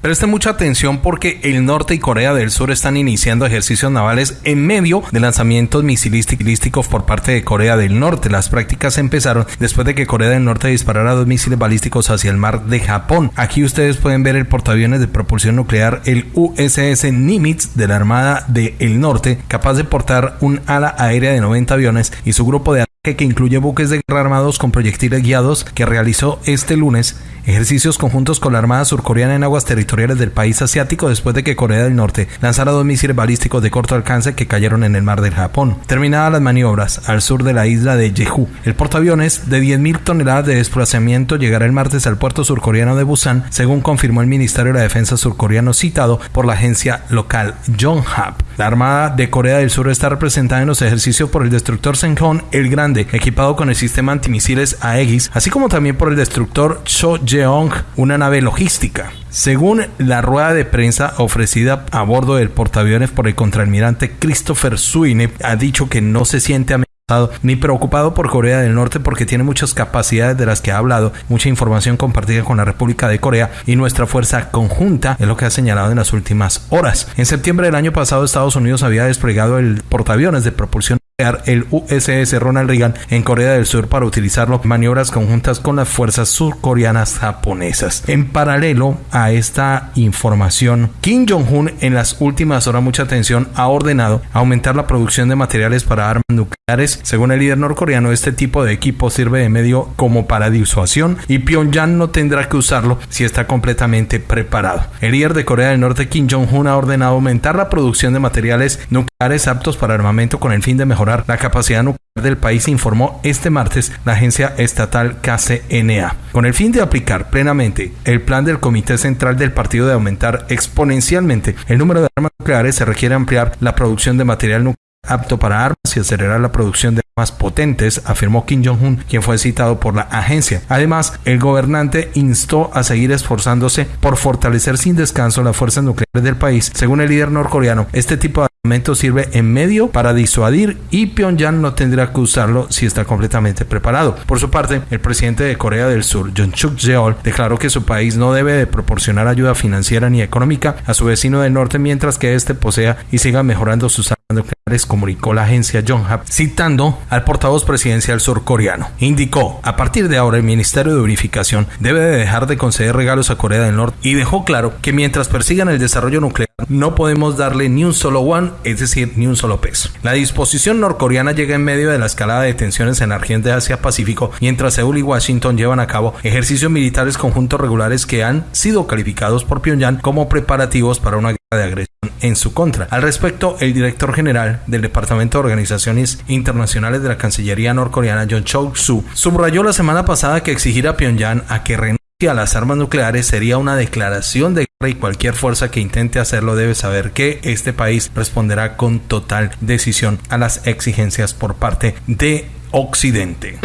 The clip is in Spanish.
Presten mucha atención porque el norte y Corea del Sur están iniciando ejercicios navales en medio de lanzamientos misilísticos por parte de Corea del Norte. Las prácticas empezaron después de que Corea del Norte disparara dos misiles balísticos hacia el mar de Japón. Aquí ustedes pueden ver el portaaviones de propulsión nuclear, el USS Nimitz de la Armada del Norte, capaz de portar un ala aérea de 90 aviones y su grupo de que incluye buques de guerra armados con proyectiles guiados que realizó este lunes ejercicios conjuntos con la Armada surcoreana en aguas territoriales del país asiático después de que Corea del Norte lanzara dos misiles balísticos de corto alcance que cayeron en el mar del Japón. Terminadas las maniobras al sur de la isla de Jeju, el portaaviones de 10.000 toneladas de desplazamiento llegará el martes al puerto surcoreano de Busan, según confirmó el Ministerio de la Defensa surcoreano citado por la agencia local Yonhap. La Armada de Corea del Sur está representada en los ejercicios por el destructor Senghon el Grande, equipado con el sistema antimisiles Aegis, así como también por el destructor Cho Jeong, una nave logística. Según la rueda de prensa ofrecida a bordo del portaaviones por el contraalmirante Christopher Suine, ha dicho que no se siente amenazado ni preocupado por Corea del Norte porque tiene muchas capacidades de las que ha hablado, mucha información compartida con la República de Corea y nuestra fuerza conjunta es lo que ha señalado en las últimas horas. En septiembre del año pasado Estados Unidos había desplegado el portaaviones de propulsión el USS Ronald Reagan en Corea del Sur para utilizarlo en maniobras conjuntas con las fuerzas surcoreanas japonesas. En paralelo a esta información, Kim Jong-un en las últimas horas, mucha atención, ha ordenado aumentar la producción de materiales para armas nucleares. Según el líder norcoreano, este tipo de equipo sirve de medio como para disuasión y Pyongyang no tendrá que usarlo si está completamente preparado. El líder de Corea del Norte, Kim Jong-un, ha ordenado aumentar la producción de materiales nucleares aptos para armamento con el fin de mejorar la capacidad nuclear del país, informó este martes la agencia estatal KCNA. Con el fin de aplicar plenamente el plan del Comité Central del Partido de aumentar exponencialmente el número de armas nucleares, se requiere ampliar la producción de material nuclear apto para armas y acelerar la producción de más potentes, afirmó Kim Jong-un, quien fue citado por la agencia. Además, el gobernante instó a seguir esforzándose por fortalecer sin descanso las fuerzas nucleares del país. Según el líder norcoreano, este tipo de armamento sirve en medio para disuadir y Pyongyang no tendrá que usarlo si está completamente preparado. Por su parte, el presidente de Corea del Sur, John Chuk Yeol, declaró que su país no debe de proporcionar ayuda financiera ni económica a su vecino del norte mientras que éste posea y siga mejorando sus armas nucleares, comunicó la agencia Yonhap, citando al portavoz presidencial surcoreano. Indicó, a partir de ahora el Ministerio de Unificación debe de dejar de conceder regalos a Corea del Norte y dejó claro que mientras persigan el desarrollo nuclear no podemos darle ni un solo one, es decir, ni un solo peso. La disposición norcoreana llega en medio de la escalada de tensiones en la región de Asia-Pacífico, mientras Seúl y Washington llevan a cabo ejercicios militares conjuntos regulares que han sido calificados por Pyongyang como preparativos para una de agresión en su contra. Al respecto, el director general del Departamento de Organizaciones Internacionales de la Cancillería norcoreana, John Chok-su, subrayó la semana pasada que exigir a Pyongyang a que renuncie a las armas nucleares sería una declaración de guerra y cualquier fuerza que intente hacerlo debe saber que este país responderá con total decisión a las exigencias por parte de Occidente.